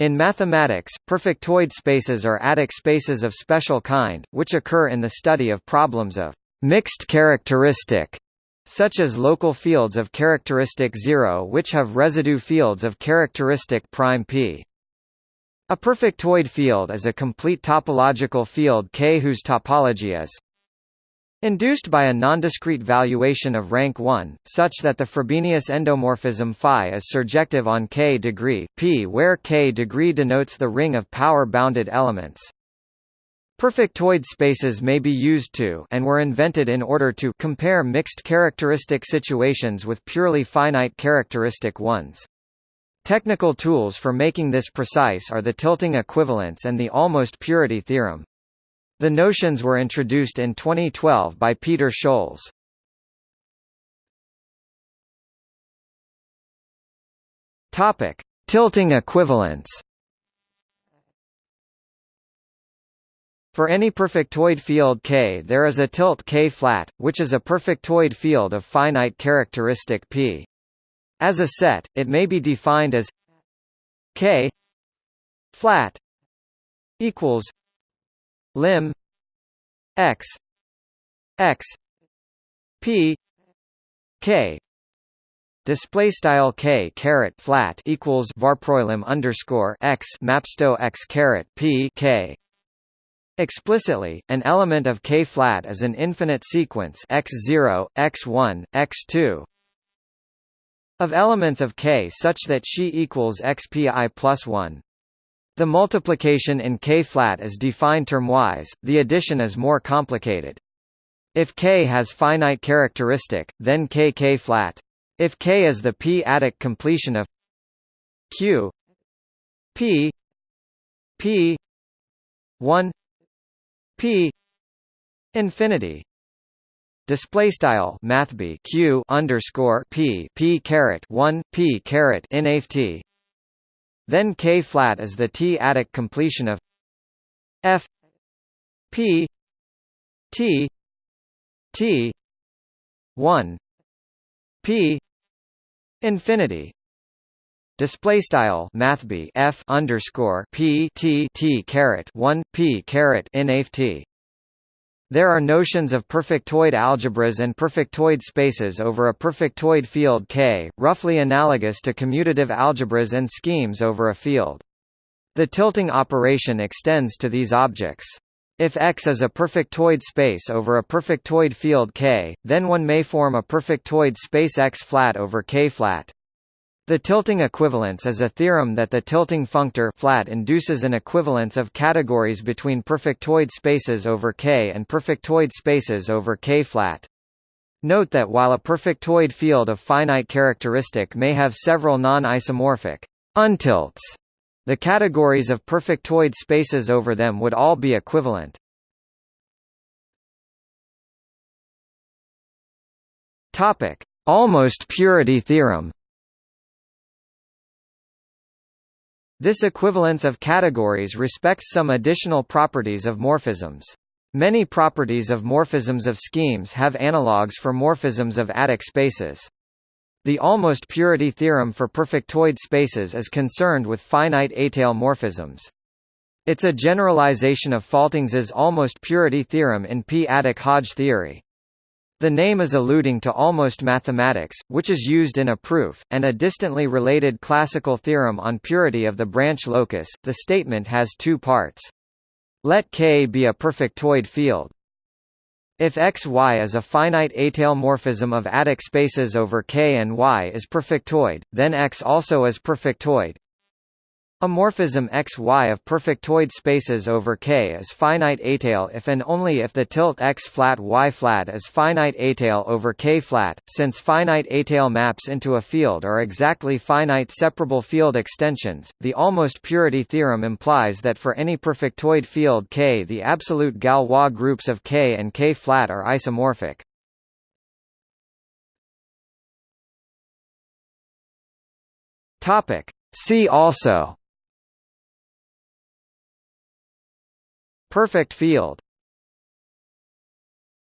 In mathematics, perfectoid spaces are adic spaces of special kind, which occur in the study of problems of mixed characteristic, such as local fields of characteristic 0 which have residue fields of characteristic prime p. A perfectoid field is a complete topological field K whose topology is Induced by a nondiscrete valuation of rank 1, such that the Frobenius endomorphism phi is surjective on k degree p where k degree denotes the ring of power-bounded elements. Perfectoid spaces may be used to and were invented in order to compare mixed characteristic situations with purely finite characteristic ones. Technical tools for making this precise are the tilting equivalence and the almost purity theorem. The notions were introduced in 2012 by Peter Scholze. Topic: Tilting equivalence. For any perfectoid field K there is a tilt K flat, which is a perfectoid field of finite characteristic P. As a set, it may be defined as K flat equals lim x x p k display style k caret flat equals varproilim underscore x mapsto x caret p k Explicitly, an element of K-flat is an infinite sequence x0, x1, x2 of elements of K such that Xi equals xpi plus 1. The multiplication in K-flat is defined termwise, the addition is more complicated. If K has finite characteristic, then K K-flat. If K is the p-adic completion of Q P P 1 P infinity display style mathb q underscore p p caret 1 p caret inaft then K flat is the T-adic completion of F P T T one P infinity. Display style mathb f underscore p t t caret one p caret inaft there are notions of perfectoid algebras and perfectoid spaces over a perfectoid field K, roughly analogous to commutative algebras and schemes over a field. The tilting operation extends to these objects. If X is a perfectoid space over a perfectoid field K, then one may form a perfectoid space X flat over K flat. The tilting equivalence is a theorem that the tilting functor flat induces an equivalence of categories between perfectoid spaces over K and perfectoid spaces over K flat. Note that while a perfectoid field of finite characteristic may have several non-isomorphic untilts, the categories of perfectoid spaces over them would all be equivalent. Topic: Almost purity theorem. This equivalence of categories respects some additional properties of morphisms. Many properties of morphisms of schemes have analogues for morphisms of adic spaces. The almost purity theorem for perfectoid spaces is concerned with finite étale morphisms. It's a generalization of Faltings's almost purity theorem in p-adic Hodge theory. The name is alluding to almost mathematics, which is used in a proof, and a distantly related classical theorem on purity of the branch locus. The statement has two parts. Let K be a perfectoid field. If X Y is a finite étale morphism of adic spaces over K and Y is perfectoid, then X also is perfectoid, a morphism XY of perfectoid spaces over K is finite étale if and only if the tilt X flat Y flat is finite étale over K flat, since finite étale maps into a field are exactly finite separable field extensions. The almost purity theorem implies that for any perfectoid field K the absolute Galois groups of K and K flat are isomorphic. Topic See also Perfect field